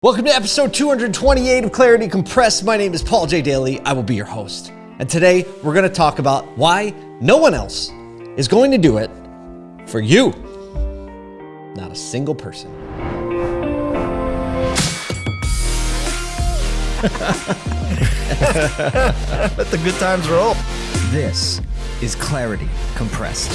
Welcome to episode 228 of Clarity Compressed. My name is Paul J. Daly. I will be your host. And today we're going to talk about why no one else is going to do it for you. Not a single person. Let the good times roll. This is Clarity Compressed.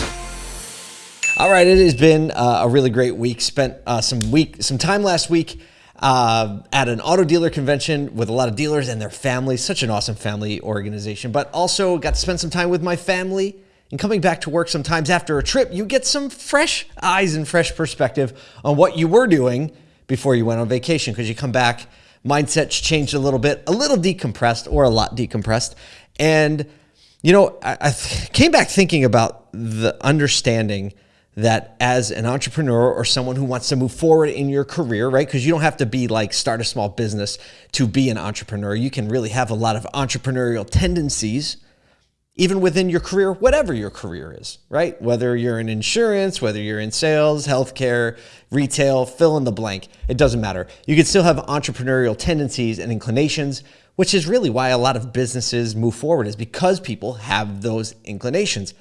All right, it has been uh, a really great week. Spent uh, some week, some time last week uh, at an auto dealer convention with a lot of dealers and their families. Such an awesome family organization. But also got to spend some time with my family. And coming back to work sometimes after a trip, you get some fresh eyes and fresh perspective on what you were doing before you went on vacation because you come back, mindset's changed a little bit, a little decompressed or a lot decompressed. And, you know, I, I came back thinking about the understanding that as an entrepreneur or someone who wants to move forward in your career, right? Because you don't have to be like start a small business to be an entrepreneur. You can really have a lot of entrepreneurial tendencies even within your career, whatever your career is, right? Whether you're in insurance, whether you're in sales, healthcare, retail, fill in the blank, it doesn't matter. You can still have entrepreneurial tendencies and inclinations, which is really why a lot of businesses move forward is because people have those inclinations.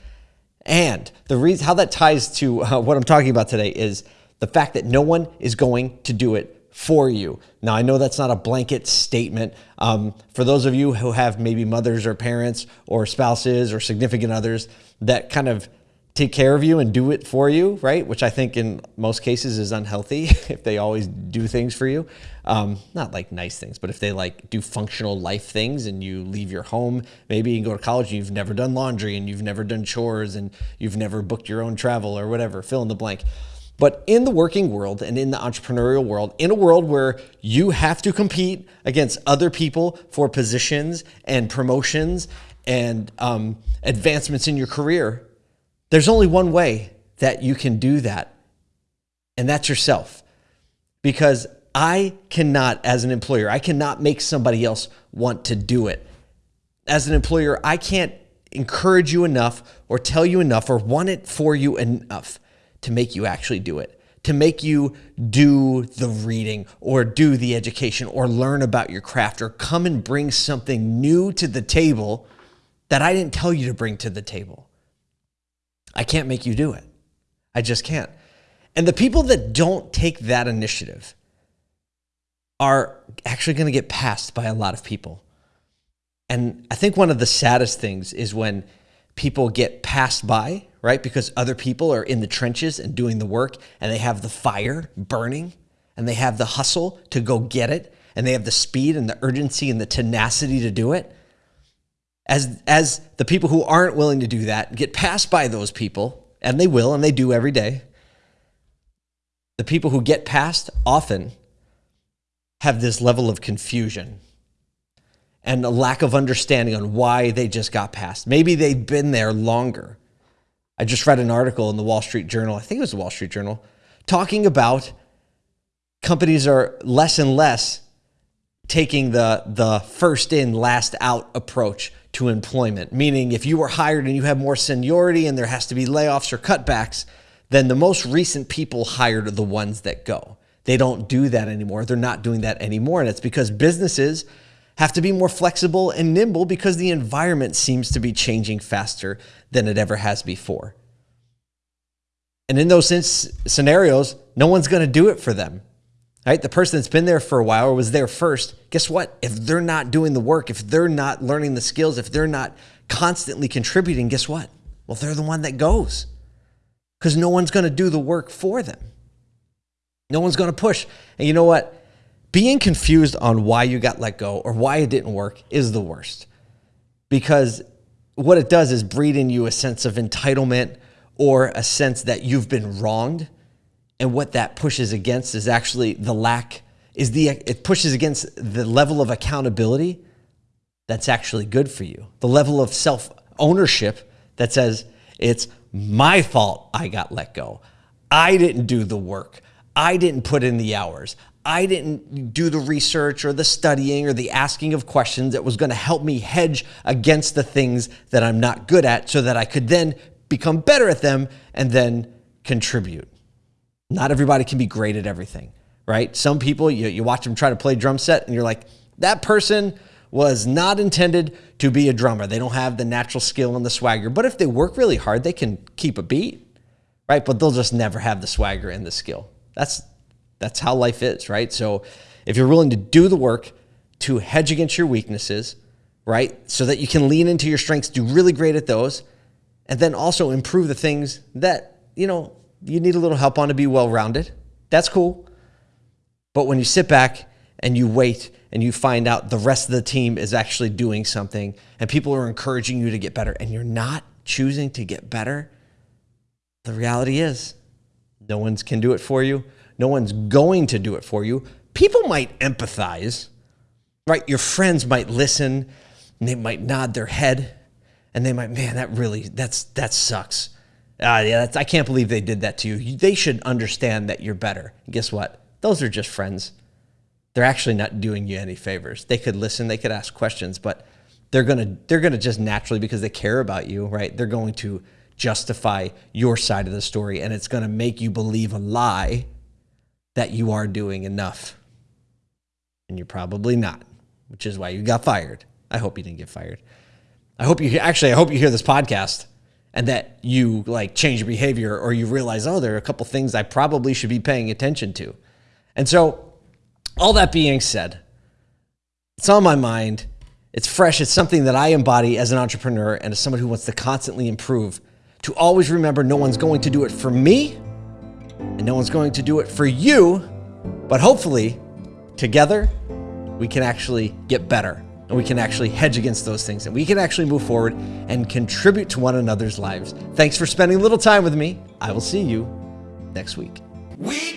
And the reason how that ties to uh, what I'm talking about today is the fact that no one is going to do it for you. Now, I know that's not a blanket statement. Um, for those of you who have maybe mothers or parents or spouses or significant others that kind of take care of you and do it for you, right? Which I think in most cases is unhealthy if they always do things for you. Um, not like nice things, but if they like do functional life things and you leave your home, maybe you go to college you've never done laundry and you've never done chores and you've never booked your own travel or whatever, fill in the blank. But in the working world and in the entrepreneurial world, in a world where you have to compete against other people for positions and promotions and um, advancements in your career, there's only one way that you can do that, and that's yourself. Because I cannot, as an employer, I cannot make somebody else want to do it. As an employer, I can't encourage you enough or tell you enough or want it for you enough to make you actually do it, to make you do the reading or do the education or learn about your craft or come and bring something new to the table that I didn't tell you to bring to the table. I can't make you do it. I just can't. And the people that don't take that initiative are actually going to get passed by a lot of people. And I think one of the saddest things is when people get passed by, right? Because other people are in the trenches and doing the work and they have the fire burning and they have the hustle to go get it and they have the speed and the urgency and the tenacity to do it. As, as the people who aren't willing to do that get passed by those people, and they will, and they do every day, the people who get passed often have this level of confusion and a lack of understanding on why they just got passed. Maybe they've been there longer. I just read an article in the Wall Street Journal, I think it was the Wall Street Journal, talking about companies are less and less taking the, the first in, last out approach to employment. Meaning, if you were hired and you have more seniority and there has to be layoffs or cutbacks, then the most recent people hired are the ones that go. They don't do that anymore. They're not doing that anymore. And it's because businesses have to be more flexible and nimble because the environment seems to be changing faster than it ever has before. And in those scenarios, no one's going to do it for them. Right? The person that's been there for a while or was there first, guess what? If they're not doing the work, if they're not learning the skills, if they're not constantly contributing, guess what? Well, they're the one that goes because no one's going to do the work for them. No one's going to push. And you know what? being confused on why you got let go or why it didn't work is the worst. Because what it does is breed in you a sense of entitlement or a sense that you've been wronged. And what that pushes against is actually the lack, is the it pushes against the level of accountability that's actually good for you. The level of self-ownership that says it's my fault I got let go. I didn't do the work. I didn't put in the hours. I didn't do the research or the studying or the asking of questions that was going to help me hedge against the things that I'm not good at so that I could then become better at them and then contribute. Not everybody can be great at everything, right? Some people, you, you watch them try to play drum set and you're like, that person was not intended to be a drummer. They don't have the natural skill and the swagger. But if they work really hard, they can keep a beat, right? But they'll just never have the swagger and the skill. That's that's how life is, right? So if you're willing to do the work to hedge against your weaknesses, right? So that you can lean into your strengths, do really great at those, and then also improve the things that, you know, you need a little help on to be well-rounded. That's cool. But when you sit back and you wait and you find out the rest of the team is actually doing something and people are encouraging you to get better and you're not choosing to get better, the reality is no one's can do it for you. No one's going to do it for you. People might empathize, right? Your friends might listen and they might nod their head and they might, man, that really, that's, that sucks. Uh, yeah, I can't believe they did that to you. They should understand that you're better. And guess what? Those are just friends. They're actually not doing you any favors. They could listen, they could ask questions, but they're gonna they're gonna just naturally because they care about you, right? They're going to justify your side of the story, and it's gonna make you believe a lie that you are doing enough, and you're probably not, which is why you got fired. I hope you didn't get fired. I hope you actually I hope you hear this podcast and that you like change your behavior or you realize oh there are a couple things I probably should be paying attention to. And so all that being said, it's on my mind. It's fresh. It's something that I embody as an entrepreneur and as someone who wants to constantly improve. To always remember no one's going to do it for me and no one's going to do it for you, but hopefully together we can actually get better and we can actually hedge against those things and we can actually move forward and contribute to one another's lives. Thanks for spending a little time with me. I will see you next week. We.